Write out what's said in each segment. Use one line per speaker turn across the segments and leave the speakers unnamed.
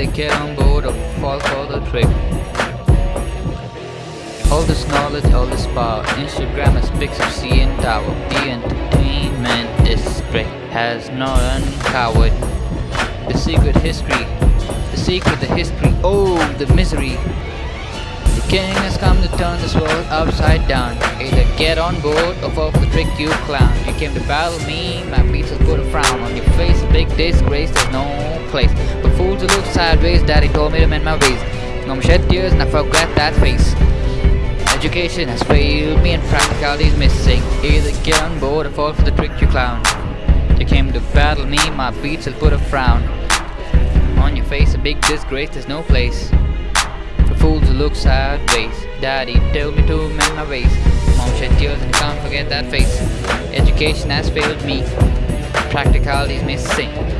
Either get on board or fall for the trick. All this knowledge, all this power. Instagram has pics of CN Tower. The entertainment district has not uncovered the secret history. The secret, the history. Oh, the misery. The king has come to turn this world upside down. Either get on board or fall for the trick, you clown. You came to battle me, my will put a frown on your face. Big disgrace, there's no place. Fools to look sideways, daddy told me to mend my ways. More shed tears and I forgot that face. Education has failed me and practicality's missing. Either get on board or fall for the trick, you clown. You came to battle me, my beats will put a frown. On your face, a big disgrace, there's no place. For fools to look sideways. Daddy told me to mend my ways. Mom shed tears and can't forget that face. Education has failed me. Practicality's missing.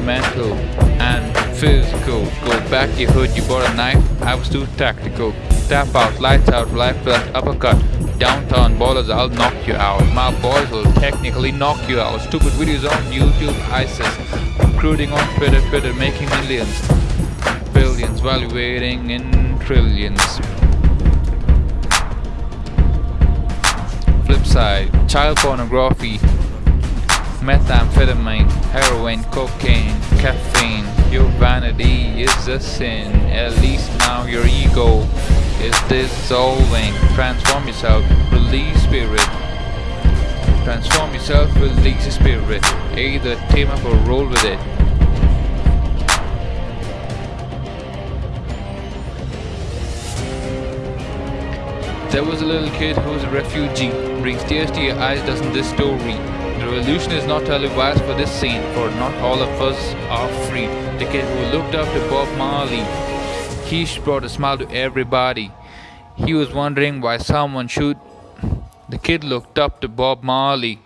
Mental and physical. Go back to your hood, you bought a knife, I was too tactical. Tap out, lights out, life flash, uppercut. Downtown ballers, I'll knock you out. My boys will technically knock you out. Stupid videos on YouTube, ISIS. Recruiting on Twitter, Twitter, making millions. Billions, valuating in trillions. Flip side, child pornography, methamphetamine, heroin, cocaine, caffeine. Your vanity is a sin. At least now your ego is dissolving. Transform yourself, release spirit. Transform yourself, release your spirit. Either team up or roll with it. There was a little kid who was a refugee. Brings tears to your eyes, doesn't this story? The revolution is not televised for this scene, for not all of us are free. The kid who looked up to Bob Marley. He brought a smile to everybody. He was wondering why someone should. The kid looked up to Bob Marley.